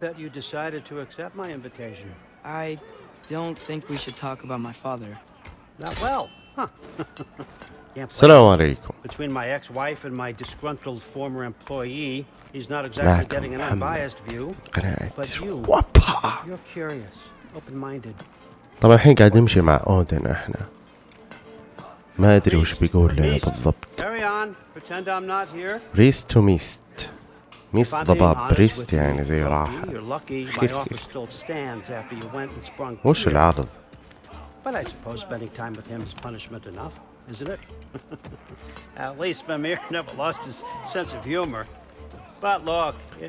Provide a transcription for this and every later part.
that you decided to accept my invitation. I don't think we should talk about my father. Not well, huh? Can't blame السلام عليكم Between my ex-wife and my disgruntled former employee, he's not exactly معكم getting an محمد. unbiased view. قناة But you- وابا You're curious, open-minded. طبعا الحين قاعد نمشي مع اودن احنا ما ادري وش بيقول لنا بالضبط Carry on. Pretend I'm not here. ريست تو ميست ميس ضباب بريست يعني زي راح. وش العرض؟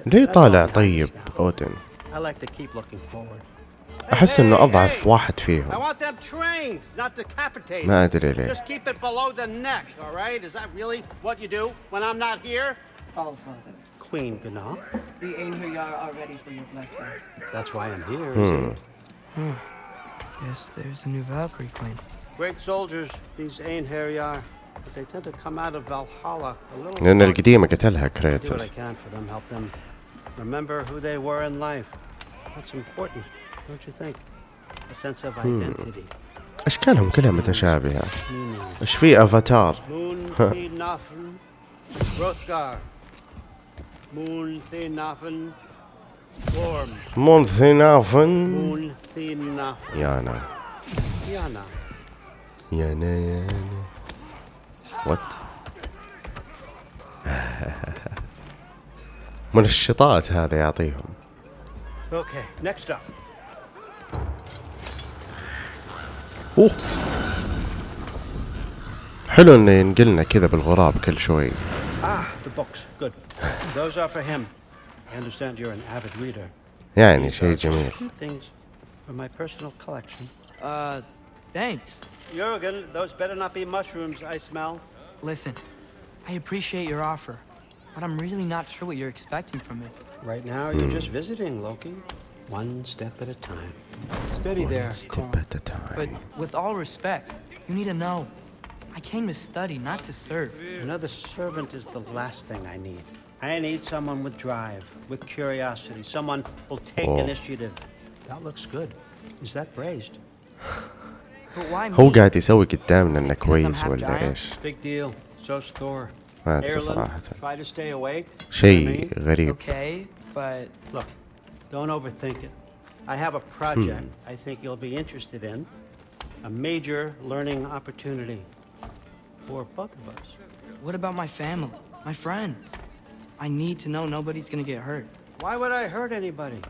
ليه طالع طيب أودن؟ أحس إنه أضعف واحد فيهم. ما أدري ليه. Queen Gana. The Einherjar are ready for your blessings. That's why I'm here, Hmm. isn't it? Guess there's a new Valkyrie claim. Great soldiers, these Einherjar. But they tend to come out of Valhalla a little funky. القديمة قتلها do what I can for them, help them remember who they were in life. That's important, don't you think? A sense of identity. اشكالهم كلها متشابهة. إيش في افاتار Moon Thinafen, Hrothgar. Moon Thinafen, Gorm. مونثينافن Moon Thinafen, يانا Yana. يانا يانا وات منشطات هذا يعطيهم Okay, next up. اوه حلو انه ينقلنا كذا بالغراب كل شوي Ah, the books. Those are for him. I understand you're an avid reader. Yeah, and These are Jamil. Things from my personal collection. Uh, thanks. Jurgen, those better not be mushrooms I smell. Listen, I appreciate your offer, but I'm really not sure what you're expecting from me. Right now, you're hmm. just visiting, Loki. One step at a time. Steady One there. step at a time. But with all respect, you need to know, I came to study, not to serve. Another servant is the last thing I need. I need someone with drive, with curiosity, someone who'll take Oh. initiative. That looks good. Is that braised? But why هو me? قاعد يسوي قدامنا انه Because I'm كويس half ولا giant? ايش Big deal. So's Thor. ما ادري Erlen, صراحة try to stay awake. شيء I mean, غريب Okay, but Look, don't overthink it. I have a project I think you'll be interested in. A major learning opportunity for both of us. what about my family, my friends? I need to know nobody's gonna get hurt. Why would I hurt anybody?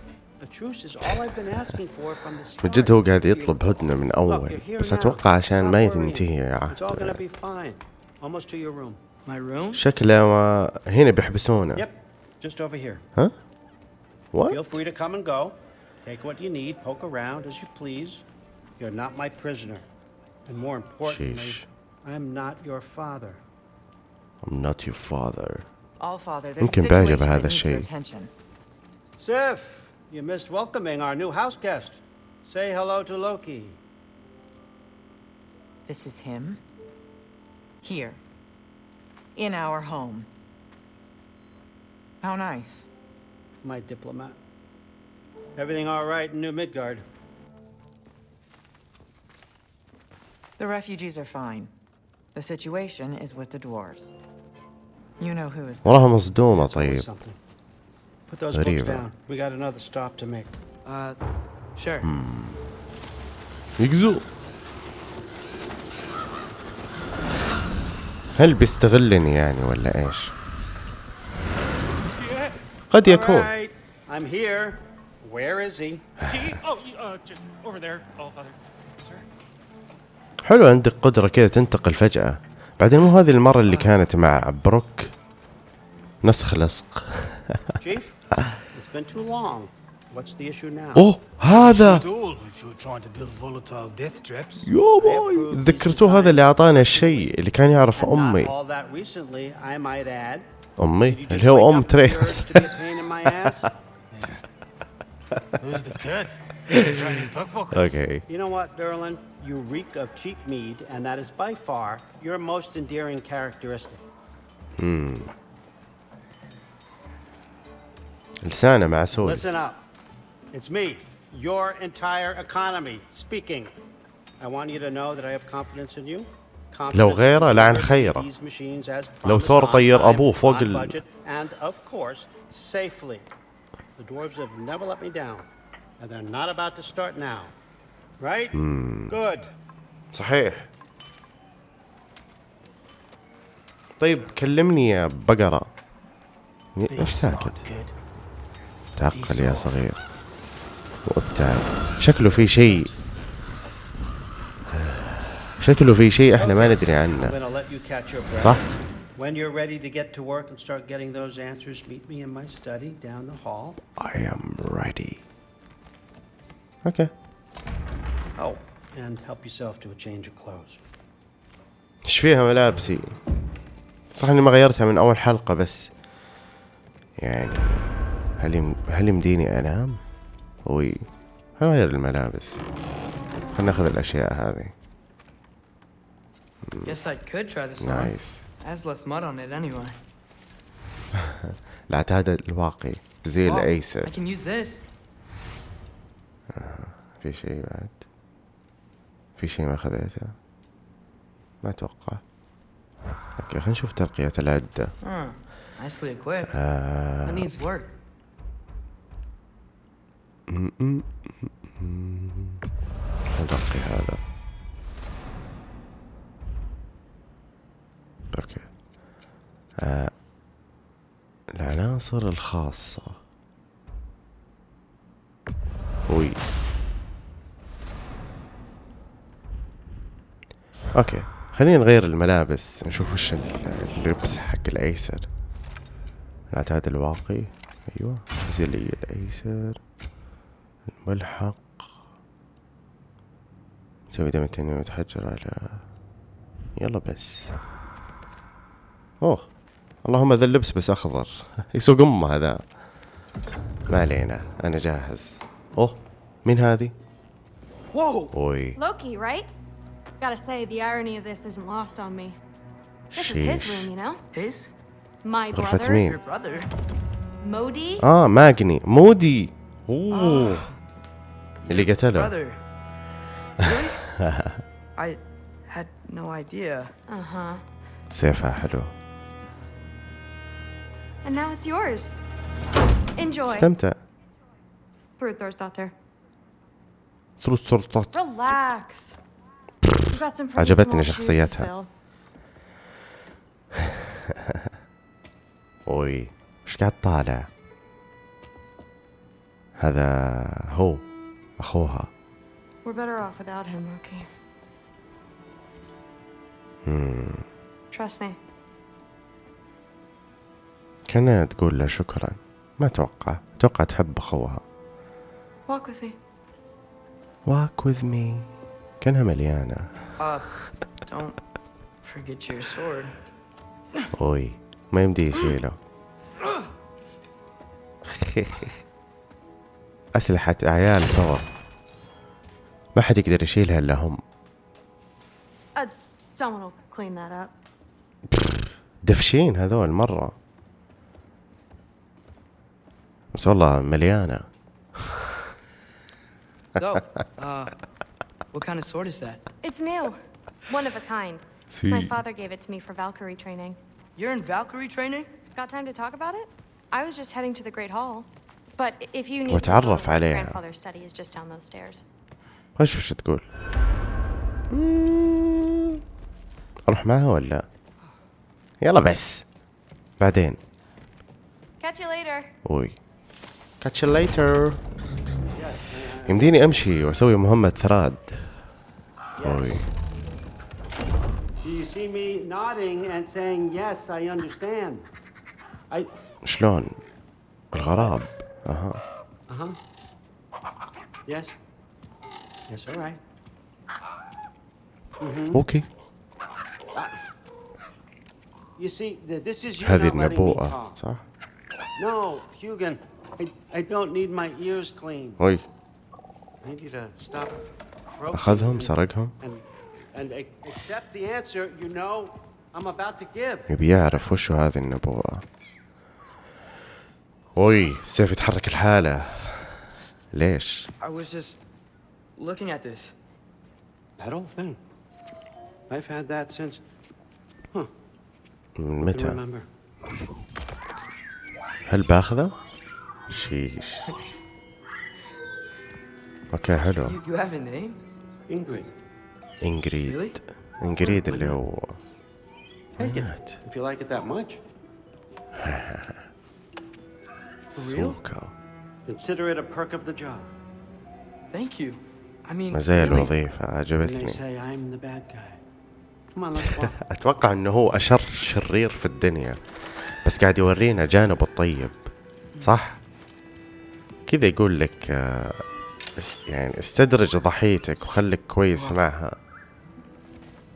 A truce is all I've been asking for from the start. من جد هو قاعد يطلب هدنة من Look, أول you're here بس now. أتوقع عشان ما Stop worrying. تنتهي يا It's all gonna عهد be fine. Almost to your room. My room? شكله ما هنا بيحبسونا Yep, just over here. ها؟ Feel وات؟ free to come and go. Take what you need, poke around as you please. You're not my prisoner. And more importantly, Sheesh. I'm not your father. I'm not your father All father, there's a situation. Sif, you missed welcoming our new house guest. Say hello to Loki. This is him. Here. In our home. How nice. My diplomat. Everything all right in New Midgard? The refugees are fine. The situation is with the dwarves. وراها مصدومة طيب. غريبة. Uh, hmm. يقزو هل بيستغلني يعني ولا إيش؟ قد يكون. حلو عندك قدرة كذا تنتقل فجأة. بعدين مو هذه المرة اللي كانت مع بروك؟ نسخ لصق. أوه هذا! يا باي ذكرتوه هذا اللي اعطاني الشيء اللي كان يعرف أمي. أمي؟ اللي هو أم تريس. أوكي You know what, Derlin? You reek of cheap mead, and that is by far your most endearing characteristic. لسانه معسول Listen up. It's me, your entire economy, speaking. I want you to know that I have confidence in you. لو غيره لعن خيره. لو ثور طير أبوه فوق ال- ال... And of course, safely. The dwarves have never let me down. And they're not about to start now. Right? Good. صحيح طيب كلمني يا بقرة ليش ساكت. تعقل يا صغير وابتعد شكله في شيء شكله في شيء إحنا ما ندري عنه. صح When you're ready to get to work and start getting those answers, meet me in my study down the hall. I am ready أوكي Oh, and help yourself to a change of clothes. إيش فيها ملابسي. صح إني ما غيرتها من أول حلقة بس. يعني هل يم... هل يمديني أنام؟ وي هغير الملابس؟ خلنا ناخذ الأشياء هذه. Guess I could try this on. nice Has less mud on it anyway. العتاد الواقي. زي Oh, الأيسر. I can use this. في شيء بعد؟ في شيء ما خذيته؟ ما أتوقع. okay خلينا نشوف ترقية العدة. Equipped. آه. نرقي هذا. okay. آه. العناصر الخاصة. وي. okay. خلينا نغير الملابس نشوف وش اللبس حق الأيسر. العتاد الواقي أيوه. زي الأيسر. الملحق. تسوي دم التنين ويتحجر على يلا بس. أوه. اللهم ذا اللبس بس أخضر. يسوق أمه هذا. ما علينا. أنا جاهز. أوه. مين هذه؟ Whoa! أوي. Loki, right? Gotta say, the irony of this isn't lost on me. This is his شيش room, you know? His? My غرفة brother's. مين؟ Your brother? Modi? اه ماجني مودي اوه اللي قتله Brother. Really? I had no idea. Uh huh. سيفها حلو And now it's yours. Enjoy. استمتع Through Thorsdottir. ثروت سلطات Relax. You've got some pretty عجبتني شخصيتها. أوي إيش قاعد طالع هذا هو أخوها We're better off without him, Loki. Trust me. كانها تقول له شكرا ما أتوقع أتوقع تحب أخوها Walk with me. walk with me كانها مليانة. don't forget your sword. أوي ما يمدي يشيله. أسلحة عيال ترى ما حد يقدر يشيلها إلا هم. Uh, someone will clean that up. دفشين هذول مرة. بس والله مليانة. So, uh, what kind of sword is that? It's new. One of a kind. My father gave it to me for Valkyrie training. You're in Valkyrie training? Got time to talk about it? I was just heading to the Great Hall. But i- if you need وتعرف to, my عليها. grandfather's study is just down those stairs. وش وش تقول مم. أروح معها ولا يلا بس بعدين Catch you later. وي catch you later يمديني امشي واسوي مهمة ثراد وي Do you see me nodding and saying, yes, I understand? I. شلون الغراب أها? Yes, all right. أوكي You see, th- this is you هذه النبوءة. صح No, Hugan, I, I don't need my ears clean. وي I need you to stop croaking اخذهم and- سرقهم and, and ac- accept the answer you know I'm about to give. يبي يعرف وشو هذه النبوءة وي السيف يتحرك الحالة ليش I was just looking at this. That old thing. I've had that since. من متى remember. هل باخذه sheesh okay حلو. إنجريد. إنجريد اللي هو مات. سوكا. مزايا الوظيفة عجبتني. أتوقع إنه هو أشر شرير في الدنيا. بس قاعد يورينا جانبه الطيب صح؟ كذا يقول لك آه، يعني استدرج ضحيتك وخلك كويس معها.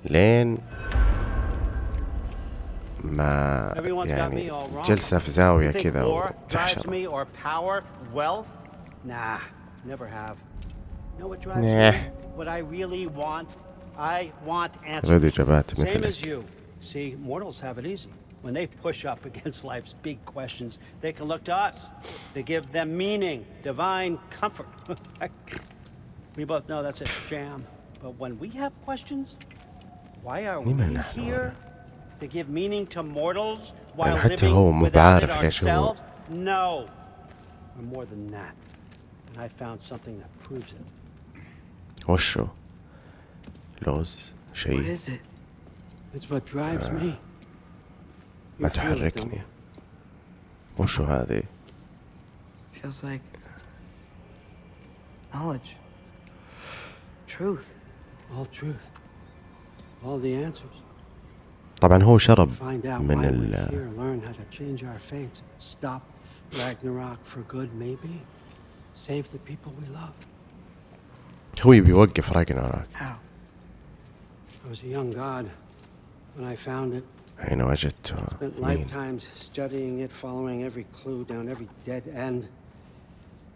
لين ما يعني جلسة في زاوية كذا وتحشر. نه رد إجابات مثلك. See, mortals have it easy. you. See, mortals have it easy. When they push up against life's big questions, they can look to us. They give them meaning, divine comfort. we both know that's a sham. But when we have questions, why are we لما نحن here? To give meaning to mortals while حتى living هو مو without it بعارف ليش هو- ourselves? No. We're more than that. And I found something that proves it. وشو لوز What شيء is it? It's what drives me. ما تحركني وشو هذه Feels like knowledge, truth. All truth. All the answers. طبعا هو شرب من ال we're here. Learn how to change our fates. Stop Ragnarok for good, maybe. Save the people we love. هو يبي يوقف راجناروك How? I was a young god when I found it. حين وجدته Spent مين lifetimes studying it, following every clue down every dead end,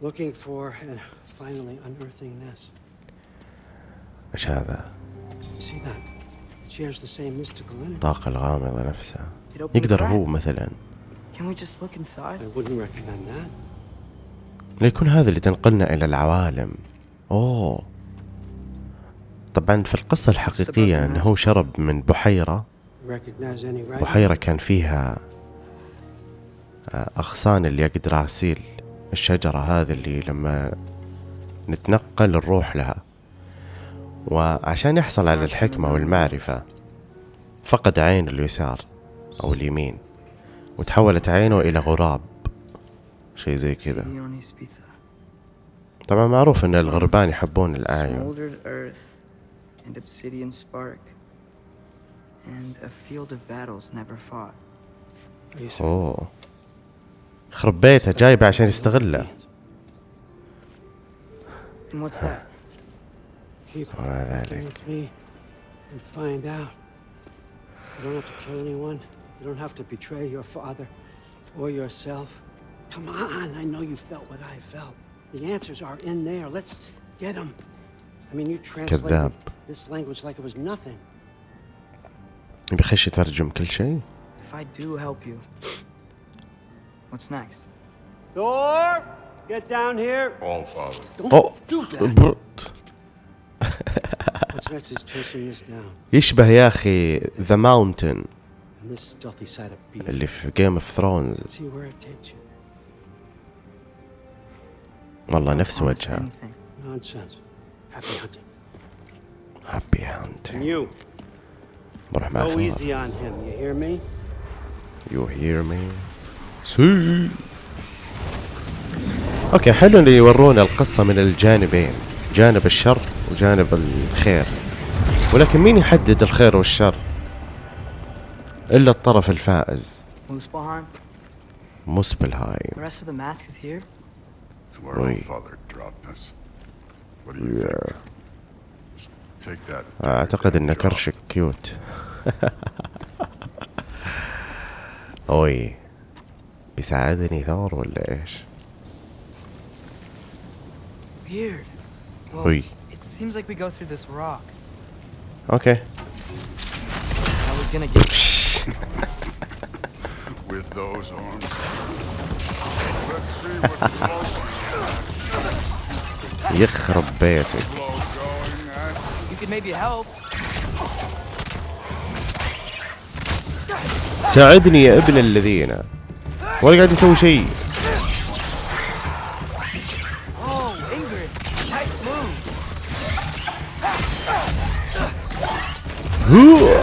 looking for and finally unearthing this. إيش هذا See that? It shares the same mystical energy. الطاقة الغامضة نفسها يقدر هو. مثلا Can we just look inside? I wouldn't recommend that. ليكون هذا اللي تنقلنا إلى العوالم أوه طبعا في القصة الحقيقية أنه هو شرب من بحيرة? بحيرة كان فيها آه، أغصان اليقدراسيل الشجرة هذه اللي لما نتنقل نروح لها. وعشان يحصل على الحكمة والمعرفة فقد عين اليسار أو اليمين وتحولت عينه إلى غراب شيء زي كذا. طبعا معروف إن الغربان يحبون الأعين. field of battles never fought. Are you serious? اوه خرب بيته جايبه عشان يستغله And what's that? Keep وما working ذلك with me and find out. You don't have to kill anyone. You don't have to betray your father or yourself. Come on, I know you felt what I felt. The answers are in there. Let's get them. I mean, you translated كذاب this language like it was nothing. يبي يخش يترجم كل شيء If I do help you, what's next? Thor, get down here. All father. Don't do that. What's next is chasing this down. يشبه يا أخي ذا ماونتن And this stealthy side. اللي في جيم اوف ثرونز See where it takes you. والله نفس وجهه Nonsense. anything. Happy hunting. happy And hunting you, بروح مع go ثور easy on him. You hear me? you hear me see okay حلو اللي يورونا القصة من الجانبين جانب الشر وجانب الخير ولكن مين يحدد الخير والشر إلا الطرف الفائز Muspelheim? مسبلهايم The rest of the mask is here? It's where Oi. all father dropped us. What do you think? ان job. كرشك كيوت اوي بيساعدني ثور ولا إيش Weird. Well, اوي it seems like we go through this rock. أوكي I was gonna get With those arms. يخرب بيتك could maybe help. ساعدني يا ابن الذين. ولا قاعد يسوي شيء. Oh,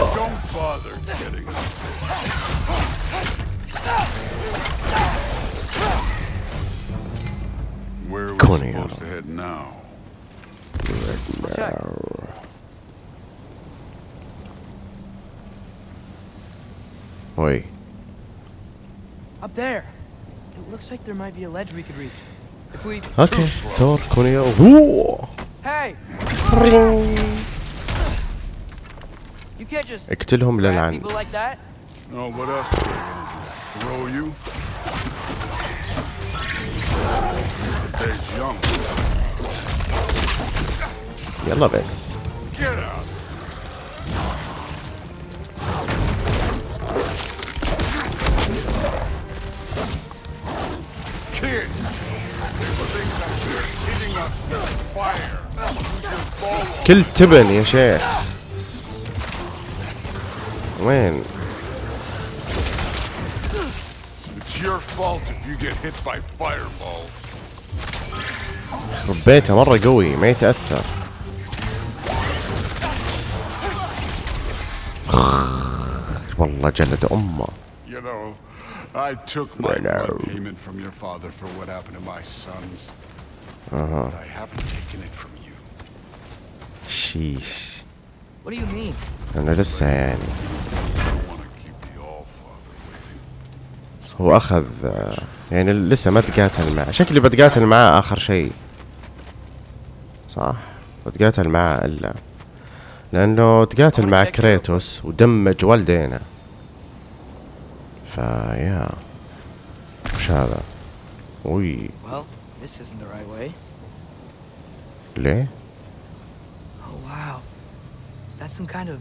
be a ledge we could reach. If we... أوكي تور كونيا هو Hey! You can't just اقتلهم للعن like that. Oh, what else? Throw you? يلا بس كل تبن يا شيخ وين. ربيته مرة قوي ما يتأثر والله جلد أمه You know, I took my payment from your father for what happened to my sons. But I haven't taken it from you. شيش What do you mean? أنا لسه يعني. هو أخذ آه، يعني لسه ما تقاتل معه. شكلي بتقاتل معاه آخر شيء. صح؟ بتقاتل معاه إلا. لأنه تقاتل مع كريتوس ودمج والدينا. فيا وش هذا؟ وي. Well, this. ليه Oh, wow. Is that some kind of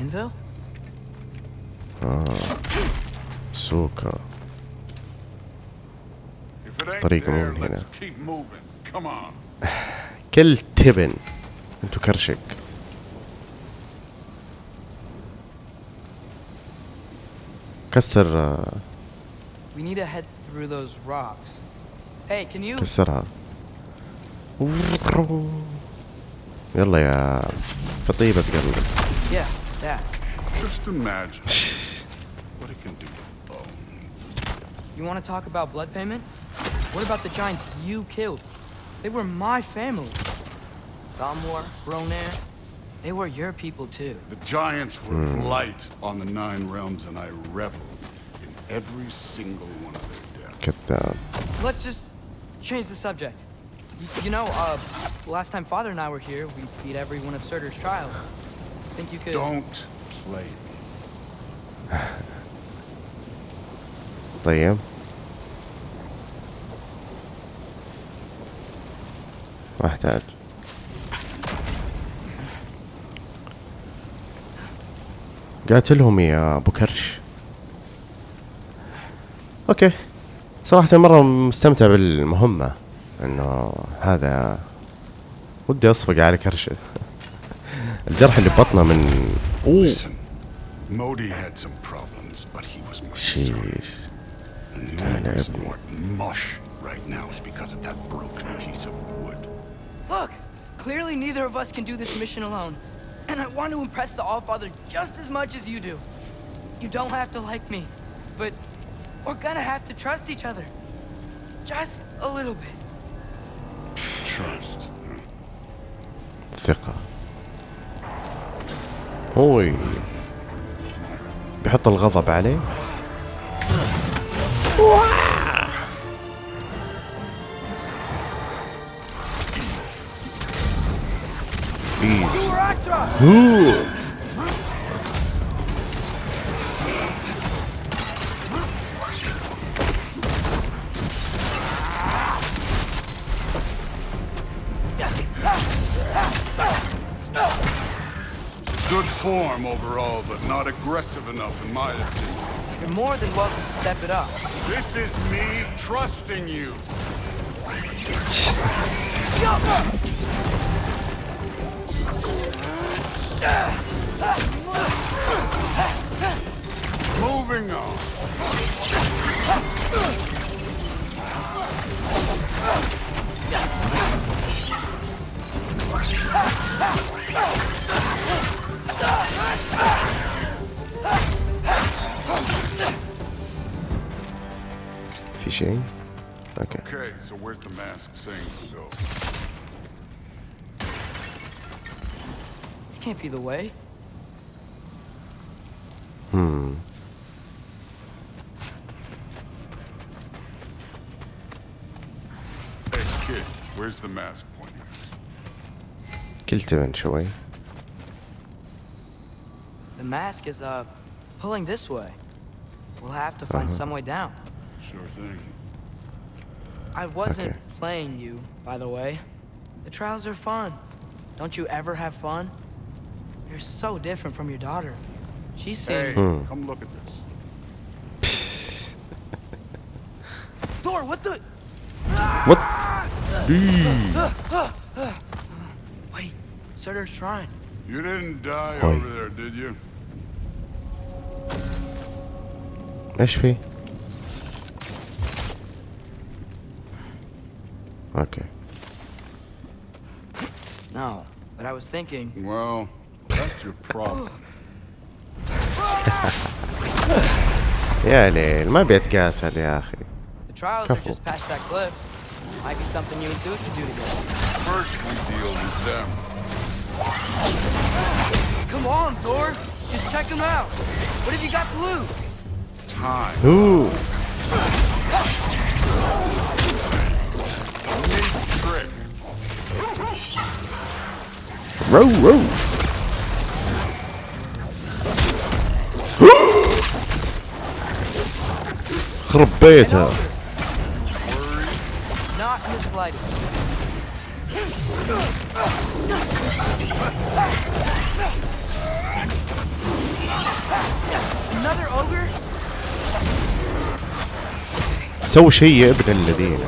anvil? سوكا If it ain't طريق there, مو من هنا. let's keep moving. Come on. كل تبن انتو كرشك كسر آه، We need to head through those rocks. Hey, can you... كسرها يلا يا فطيبة قلبي Yes, that. Just imagine what it can do to bone. You want to talk about blood payment? What about the giants you killed? They were my family. Thamor, Ronair, they were your people too. The giants were light on the Nine Realms, and I reveled in every single one of their deaths. كذاب Let's just change the subject. You know, uh, last time Father and I were here, we beat every one of Surtur's trials. Think you could... Don't play me. طيب ما احتاج قاتلهم يا ابو كرش أوكي صراحة مرة مستمتع بالمهمة انه هذا ودي اصفق على كرشه الجرح اللي ببطنه من اوه Listen, Modi had some problems, but he was my son. شيش And the only reason we're mush right now is because of that broken piece of wood. Look! Clearly neither of us can do this mission alone. And I want to impress the Allfather just as much as you do. You don't have to like me, but we're gonna have to trust each other. Just a little bit. ثقة. هوي بيحط الغضب عليه. Easy. Overall, but not aggressive enough in my opinion. You're more than welcome to step it up. This is me trusting you. Yo! Moving on. Fishing? Okay. Okay, so where's the mask saying to go? This can't be the way. Hmm. Hey, kid, where's the mask pointing? Killed eventually. The mask is, uh, pulling this way. We'll have to find uh -huh. some way down sure thing. I wasn't okay. playing you, by the way. The trials are fun. Don't you ever have fun? You're so different from your daughter. She seemed... Hey, hmm. come look at this. Thor, what the... What? Ah! Wait, Surtur's shrine. You didn't die over there, did you? HP. في؟ اوكي No, but I was thinking. Well, that's your problem. يا ليل ما بيتقاتل يا اخي The trials are Careful. just past that cliff. Might be something you and Dude could do together. First, we deal with them. Come on, Thor. Just check them out. What have you got to lose? Time. اوه رو رو خرب بيتها? سووا شيء يا ابن الذين.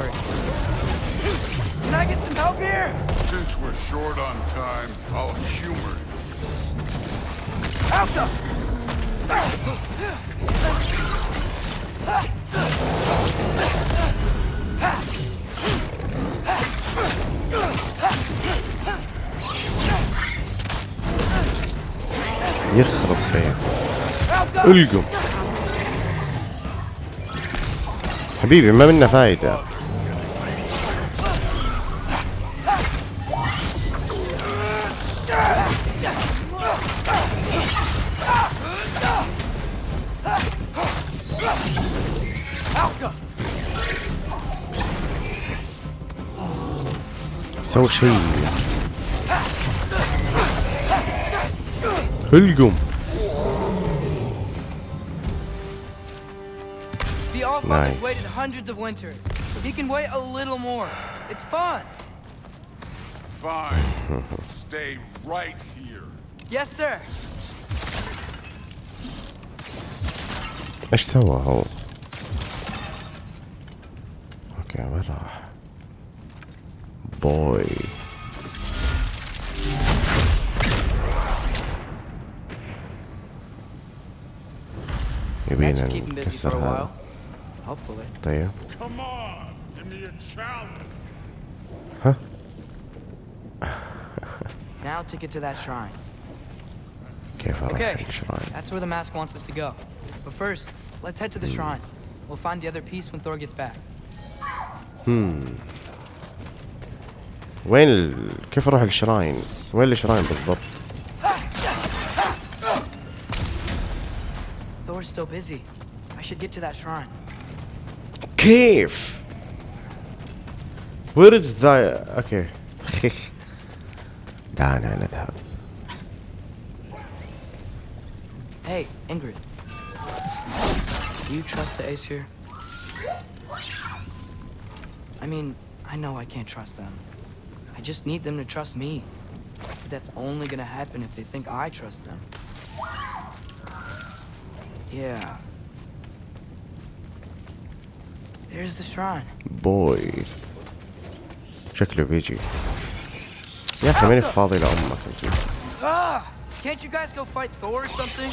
يخرب Alta! القم حبيبي ما منا فايدة سووا شيء القم The Allfather's Nice. waited hundreds of winters. He can wait a little more. It's fun. Fine. Stay right here. Yes, sir. ايش سوى هو؟ اوكي وين راح؟ boy. Maybe in a cassette hut. Hopefully. There. Come on, give me a challenge. Huh? now to get to that shrine. Give okay, shrine. that's where the mask wants us to go. But first, let's head to the mm. shrine. We'll find the other piece when Thor gets back. Hmm. وين ال... كيف أروح الشراين؟ وين الشراين بالضبط؟ Thor's still busy. I should get to that shrine. كيف؟ Where is the أوكي دعنا نذهب Hey, Ingrid. Do you trust the Aesir? I mean, I know I can't trust them. I just need them to trust me. But that's only gonna happen if they think I trust them. Yeah. There's the shrine. بوي شكله بيجي يا اخي ماني فاضي لامك أكيد. Ah, can't you guys go fight Thor or something?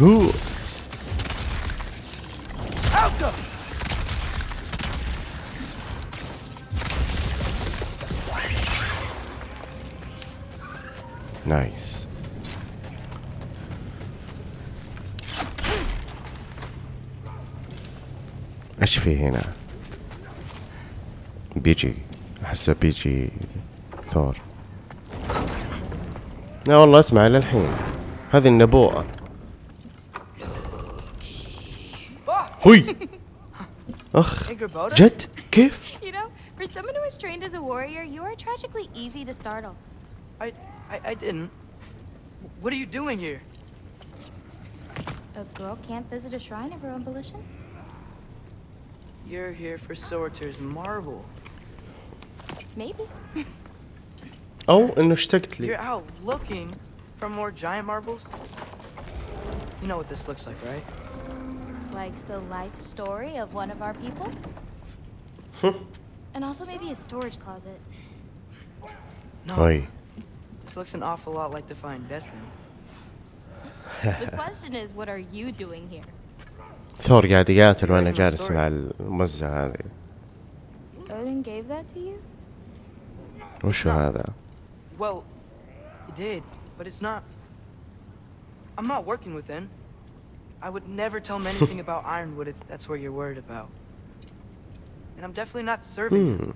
هو. نايس إيش في هنا؟ بيجي. أحسه بيجي ثور. لا والله اسمع للحين. هذه النبوءة. هوي اخ Hey, Gerboda? جد كيف You know, for someone who was trained as a warrior, you are tragically easy to startle. I, I, I didn't. What are you doing here? A girl can't visit a shrine of her own volition? You're here for Sorter's marble. Maybe. او انه اشتقت You're لي out looking for more giant marbles? You know what this looks like, right? Like the life story of one of our people? and also maybe a storage closet. No. هوي This looks an awful lot like Defying Destiny. The question is, what are you doing here? ثور قاعد يقاتل وانا Writing a جالس story. مع المزة هذه Odin gave that to you? وشو هذا Well, you did, but it's not. I'm not working with him. I would never tell him anything about Ironwood if that's what you're worried about. And I'm definitely not serving him.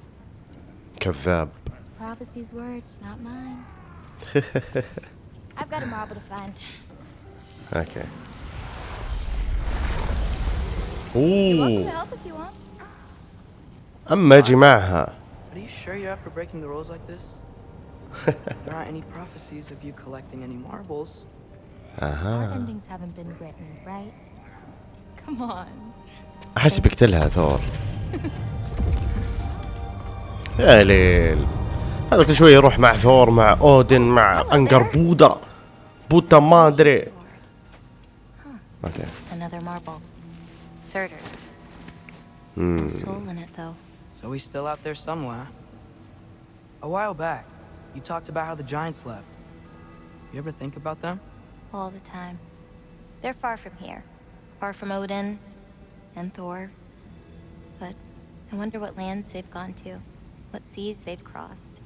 كذاب It's prophecy's words, not mine. I've got a marble to find. اوكي You're welcome to اوه help if you want. اما اجي معها But are you sure you're up for breaking the rules like this? there aren't any prophecies of you collecting any marbles. أها. احس بقتلها ثور يا ليل هذا كل شوي يروح مع ثور مع اودن مع انقر بودا بودا ما ادري أوكي. Hmm. So he's still out there somewhere. A while back, you talked about how the giants left. You ever think about them? All the time. They're far from here. Far from Odin and Thor. But I wonder what lands they've gone to. What seas they've crossed.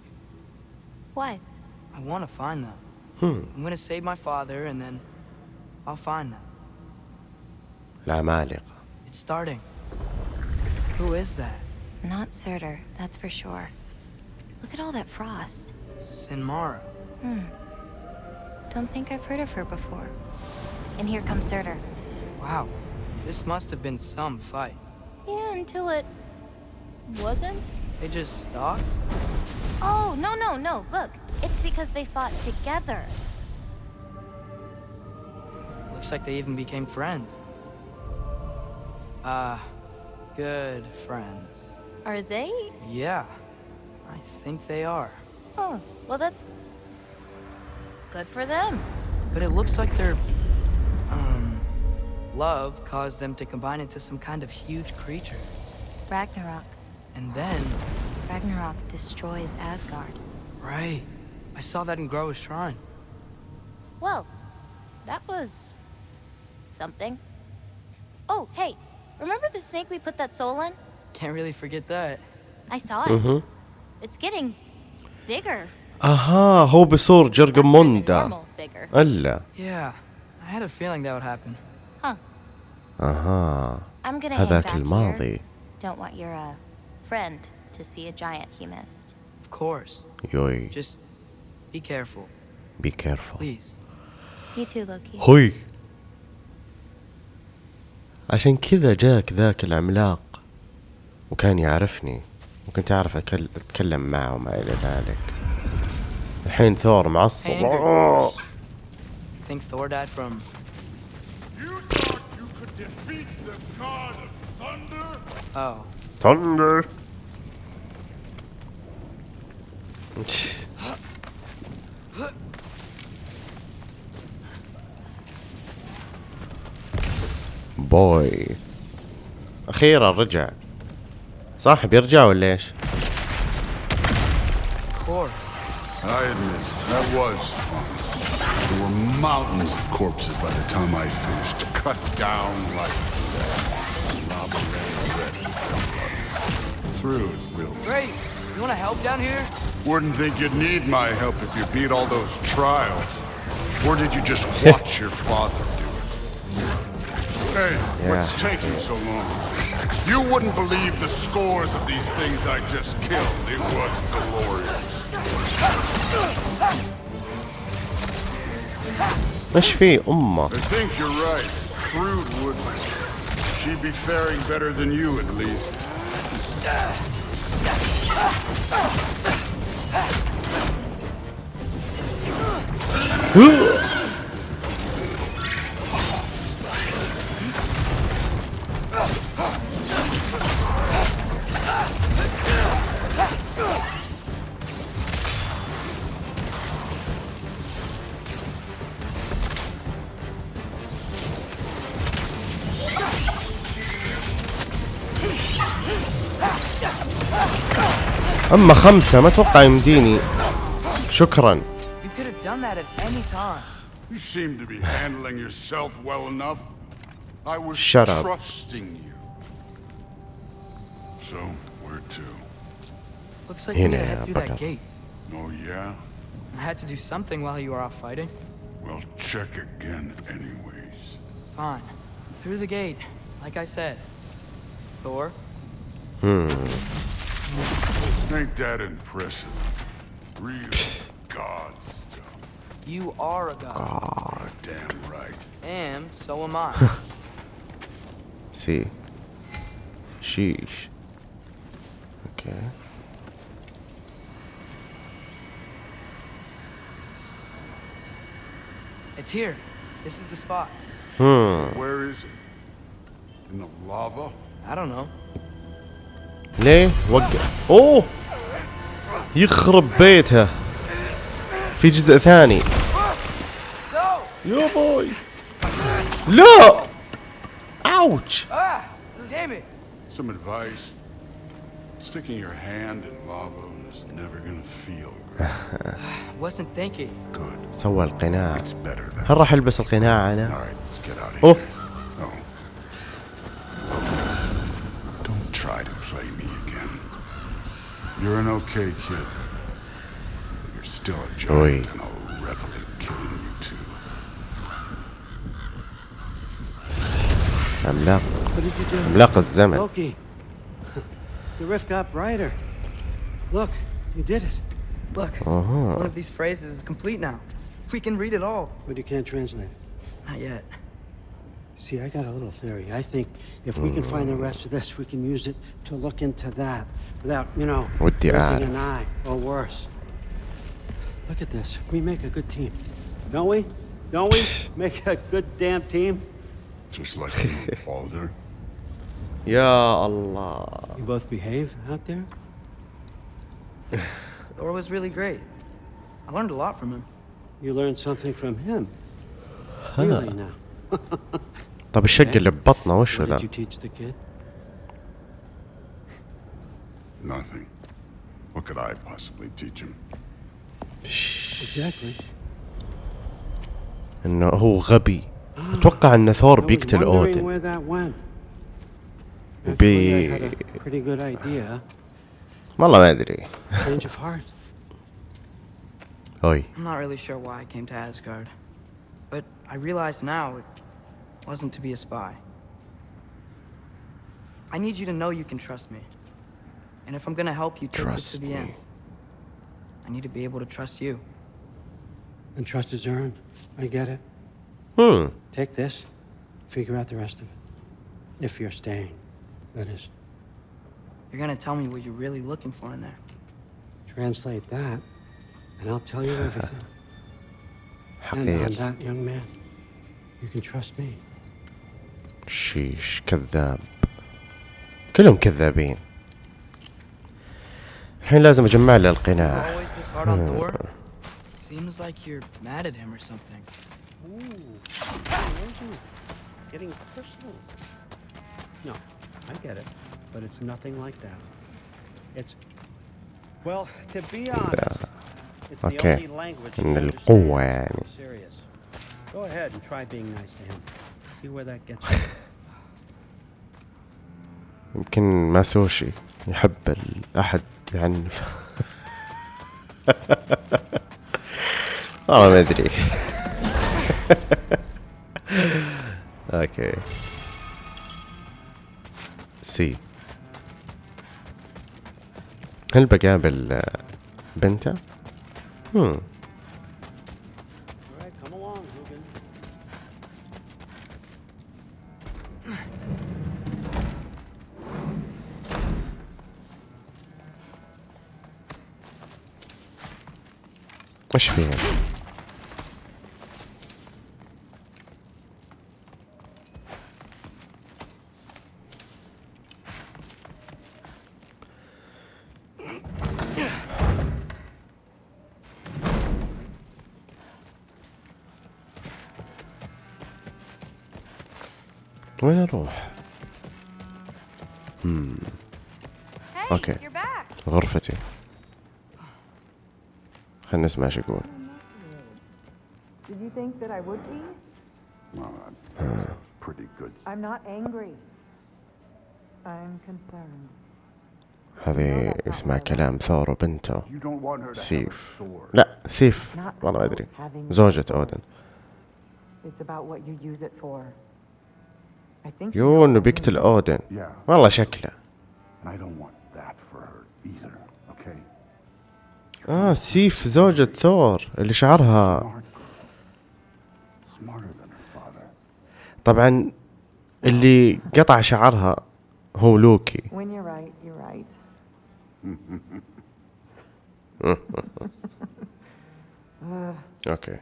Why? I want to find them. Hmm. I'm gonna save my father, and then I'll find them. العمالقة It's starting. Who is that? Not Surtur, that's for sure. Look at all that frost. Sinmara. Don't think I've heard of her before. And here comes Surtur. Wow. This must have been some fight. Yeah, until it wasn't. They just stopped? Oh, no, no, no. Look, it's because they fought together. Looks like they even became friends. Ah, good friends. Are they? Yeah, I think they are. Oh, well, that's Good for them. But it looks like their... Um... Love caused them to combine into some kind of huge creature. Ragnarok. And then... Ragnarok destroys Asgard. Right. I saw that in Groa's shrine. Well, that was... something. Oh, hey, remember the snake we put that soul in? Can't really forget that. I saw it. Mm -hmm. It's getting bigger. أها هو بصور جرقموندا ألا. أها. هذاك الماضي. يوي. Just هوي. عشان كذا جاك ذاك العملاق. وكان يعرفني. وكنت أعرف أتكلم معه وما إلى ذلك. الحين ثور معصب. ثور بوي أخيرا رجع. صاحب يرجع ولا إيش؟ I admit, that was fun. There were mountains of corpses by the time I finished, cut down like that. Lava ran red with their blood. Through it, Will. Great. You want to help down here? Wouldn't think you'd need my help if you beat all those trials. Or did you just watch your father do it? Hey, what's taking so long? You wouldn't believe the scores of these things I just killed. It was glorious. ايش في امه I think you're right. Crude wouldn't. She'd be faring better than you, at least. اما خمسة ما اتوقع يمديني شكرا You could have done that at any time. You seem to be handling yourself well enough. I was Shut up. trusting you. So, where to? Looks like we need to هنا head يا through that بطل. gate. Oh, yeah? I had to do something while you were off fighting. Well, check again, anyways. Fine. Through the gate, like I said. Thor, ain't that impressive. Real god stuff. You are a god. Oh, Damn right. And so am I. See. Sheesh. Okay. It's here. This is the spot. Hmm. Where is it? In the lava? I don't know. Nee, what? Oh! يخرب بيتها. في جزء ثاني. يا بوي. لا! أوتش! سوى القناع. هل راح ألبس القناع أنا؟ أوه. You're an okay kid. But you're still a giant, Oi. and I'll revel in killing you too. عملاق What did you do? عملاق الزمن Loki. The rift got brighter. Look, you did it. Look, Uh-huh. one of these phrases is complete now. We can read it all. But you can't translate it. Not yet. See, I got a little theory. I think if we can find the rest of this, we can use it to look into that without, you know, losing an eye or worse. Look at this. We make a good team, don't we? Don't we make a good damn team? Just like you, yeah, Allah. You both behave out there? Thor was really great. I learned a lot from him. You learned something from him? Huh. Really now. طب الشق اللي ببطنه وشو What ذا? Nothing. What could I possibly teach him? Exactly. انه هو غبي أتوقع ان ثور بيقتل اودن where that went. Actually, بي- I had a pretty good idea. والله ما ادري Change of heart. اوي I'm not really sure why I came to Asgard. But I realize now it wasn't to be a spy. I need you to know you can trust me. And if I'm gonna help you trust to the me. end, I need to be able to trust you. And trust is earned. I get it. Hmm. Take this, figure out the rest of it. If you're staying, that is. You're gonna tell me what you're really looking for in there. Translate that, and I'll tell you everything. How and on that young man, you can trust me. شيش كذاب. كلهم كذابين. الحين لازم أجمع له القناع. أوكي إن القوة يعني. That gets you. يمكن ماسوشي يحب الأحد يعنف والله ما أدري. أوكي. سي هل بقابل بنته؟ هم وش فيها؟ وين اروح؟ خلينا نسمع شو يقول Did you think اسمع كلام ثور وبنته سيف. لا سيف. والله ما أدري. زوجة أودن. you إنه بيقتل أودن. والله شكله. آه سيف زوجة ثور اللي شعرها طبعا اللي قطع شعرها هو لوكي. okay.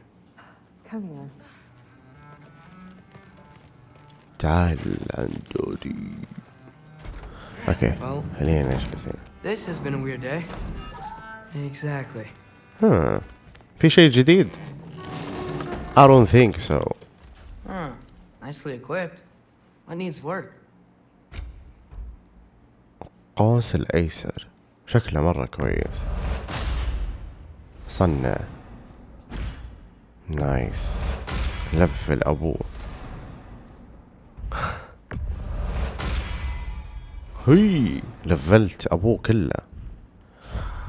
تعال عند دودي okay خلينا نجلس هنا This. Exactly. ها في شيء جديد I don't think so. Huh. Nicely equipped. What needs work? قوس الأيسر. شكله مرة كويس. صنع. نايس لف الأبو هي. لفلت أبوه كله.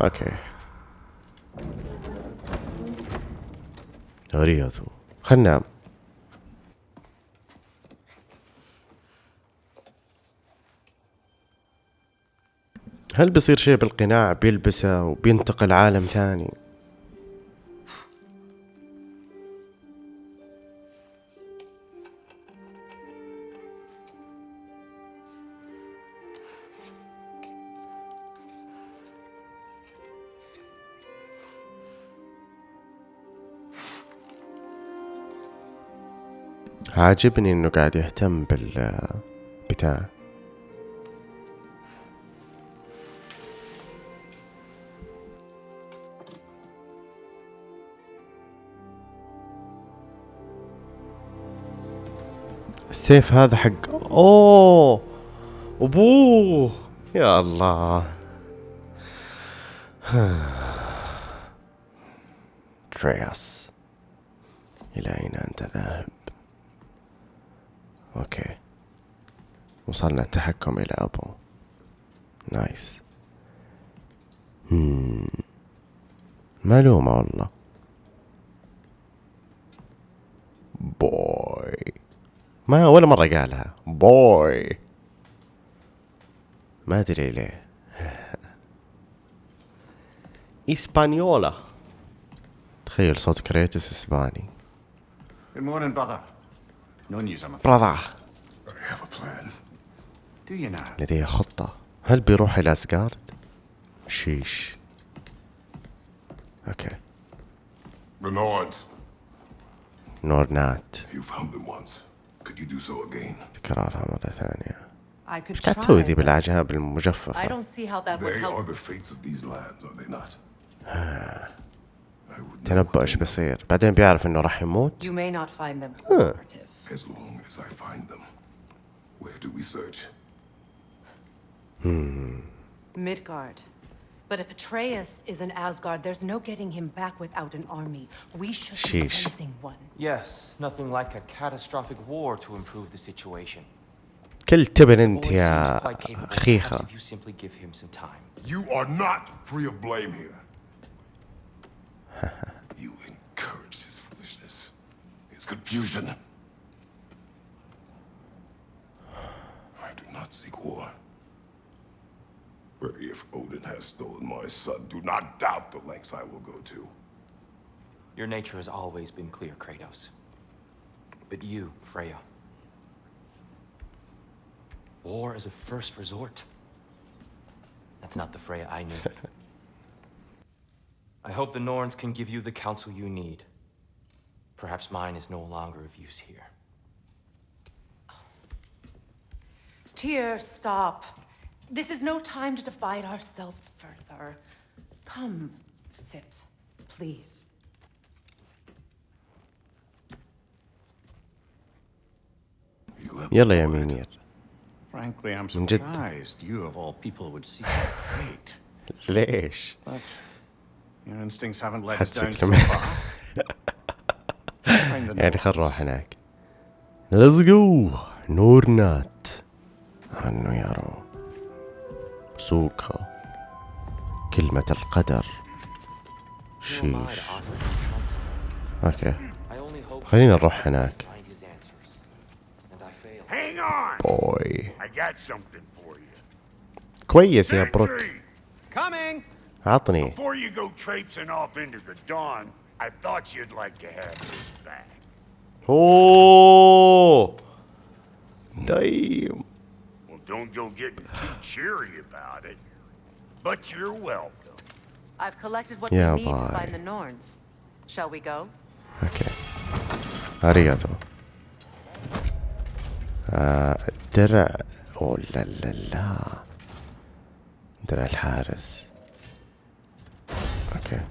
أوكي غريته خلنا. هل بيصير شيء بالقناع بيلبسه وبينتقل عالم ثاني؟ عاجبني إنه قاعد يهتم بال بتاع السيف هذا حق أوه! أبوه! يا الله! ترياس إلى أين أنت ذاهب؟ أوكي وصلنا التحكم إلى أبو. نايس مم. معلومة والله. بوي ما ولا مرة قالها. بوي ما أدري ليه. إسبانيولا. تخيل صوت كريتوس إسباني. Good morning, brother. Now? لديه خطة هل بيروح إلى أسجارد؟ شيش أوكي The Nords. نورنات You found them once. Could you do so again? تكرارها مرة ثانية I could إيش قاعد تسوي ذي but بالاعجاب I don't see how that would They are help. the fates of these lands, are they not? تنبأ إيش بيصير بعدين بيعرف انه راح يموت You may not find them cooperative. as long as I find them. Where do we search? Midgard. But if Atreus is in Asgard, there's no getting him back without an army. We should be Sheesh. raising one. Yes, nothing like a catastrophic war to improve the situation. كل تبن The انت boy يا seems quite capable. Perhaps خيخة if you simply give him some time. You are not free of blame here. you encouraged his foolishness, his confusion. Seek war. But if Odin has stolen my son, do not doubt the lengths I will go to. Your nature has always been clear, Kratos. But you, Freya. War is a first resort. That's not the Freya I knew. I hope the Norns can give you the counsel you need. Perhaps mine is no longer of use here. Tyr, stop. This is no time to divide ourselves further. Come, sit, please. You have يلا يا the right. مينير Frankly, I'm من جد. surprised you of all people would seek your fate. ليش؟ But your instincts haven't let us حدسك down so كمان. far. Let's find the يعني خل Norns. نروح هناك ليتس جو نورنات عنو يارو سوكا كلمة القدر شيش hope خلينا نروح هناك. بوي. كويس يا بروك! عطني Before you go traipsing off into the dawn, I thought you'd like to have this back. اوه دايم don't go getting too cheery about it. But you're welcome. I've collected what Yeah, we need to bye. find the Norns. Shall we go? اوكي اريغاتو آه الدرع اوه لا لا لا درع الحارس اوكي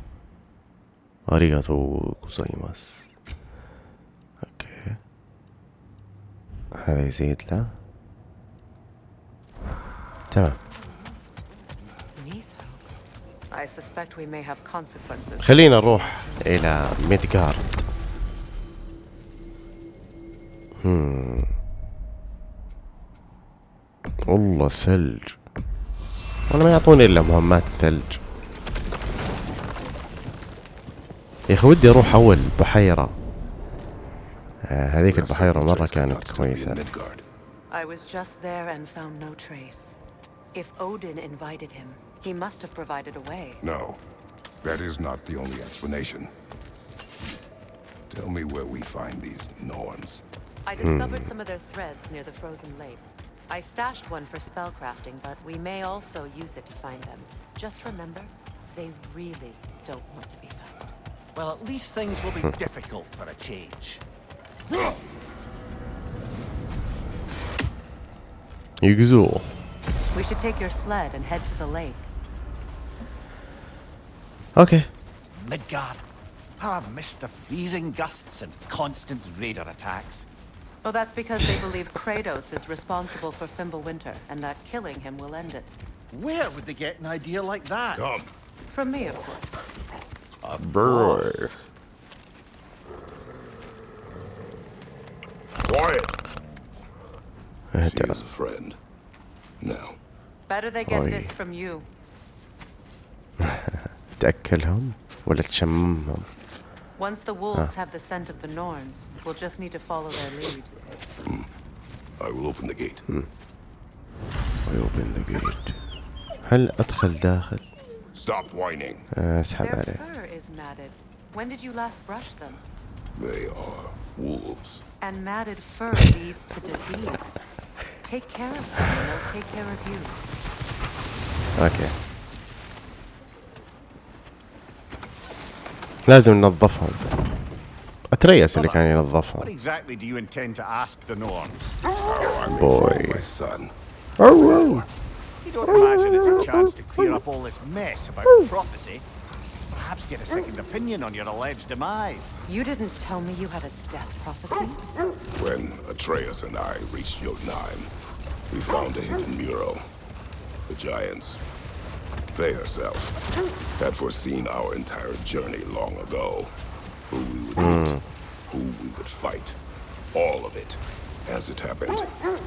اريغاتو كوزايماس اوكي هذا يزيد له تمام. خلينا نروح إلى ميدغارد هم. والله ثلج والله ما يعطوني إلا مهمات ثلج يا أخي ودي أروح أول بحيرة آه هذيك البحيرة مرة كانت كويسة Midgard. I was just there and found no trace. If Odin invited him, he must have provided a way. No. That is not the only explanation. Tell me where we find these Norns. I discovered hmm. some of their threads near the frozen lake. I stashed one for spellcrafting, but we may also use it to find them. Just remember, they really don't want to be found. Well, at least things will be difficult for a change. Yggdrasil. We should take your sled and head to the lake. Okay. Midgard. How I've missed the freezing gusts and constant raider attacks. Well, that's because they believe Kratos is responsible for Fimbulwinter, and that killing him will end it. Where would they get an idea like that? Come. From me, of course. Of course. Quiet. She's a friend. Now, Better they get Oi. this from you. تاكلهم ولا تشممهم Once the wolves have the scent of the Norns, we'll just need to follow their lead. I will open the gate. open the gate هل ادخل داخل Stop whining. اسحب Their عليه fur is matted. When did you last brush them? They are wolves. And matted fur leads to disease. Take care of them, and they'll take care of you. اوكي لازم ننظفهم اتريس اللي كان What ينظفهم exactly do you intend to ask the Norns? How I may Boy. find my son. You don't imagine it's a chance to clear up all this mess about prophecy? perhaps get a second opinion on your alleged demise. You didn't tell me you had a death prophecy? When Atreus and I reached Jotunheim, we found a hidden mural. The giants, Faye herself, had foreseen our entire journey long ago. Who we would mm. meet, hmm. who we would fight, all of it, as it happened.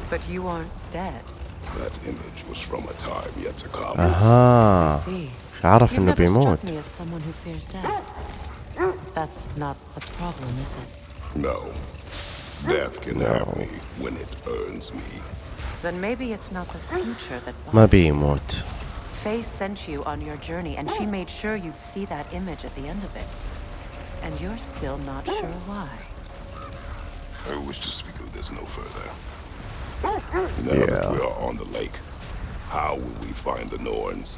But you aren't dead. That image was from a time yet to come. Uh -huh. I see. Proud of him to be mocked. Me as. That's not the problem, is it? No. Death can no. have me when it burns me. Then maybe it's not the future that. Maybe what? Faye sent you on your journey, and she made sure you'd see that image at the end of it. And you're still not sure why. I wish to speak of this no further. Now yeah. that we are on the lake, how will we find the Norns?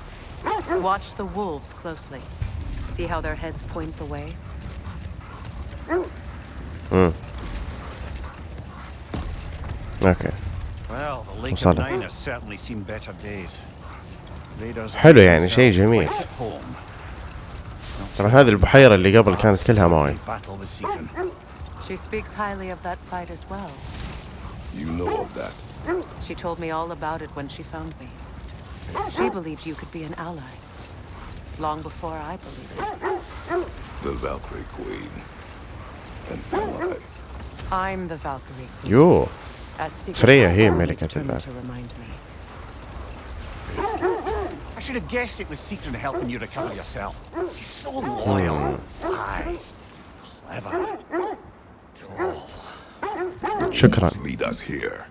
Watch the wolves closely. See how their heads point the way? امم اوكي Well, the Lake of وصلنا. Nine has certainly seen better days. Raiders have حلو made يعني شيء themselves جميل quite at home. طبعا هذه البحيرة اللي قبل كانت كلها مويه Battle with Seekon. She speaks highly of that fight as well. You know of that. She told me all about it when she found me. She believed you could be an ally. Long before I believed it. The Valkyrie Queen. And am I? I'm the Valkyrie Queen. يو As secret فريا هي as ملكة determined الباب to remind me. I should have guessed it was Seekon helping you recover yourself. She's so loyal. Aye. Clever. Tall. شكرا Lead us here.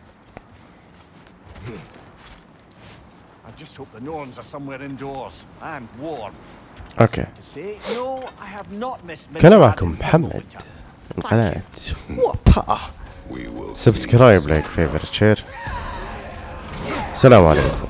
I just hope the Norns are somewhere indoors and warm. say, no, I have not missed كان معكم محمد من قناة see سبسكرايب لايك فيفرت شير السلام عليكم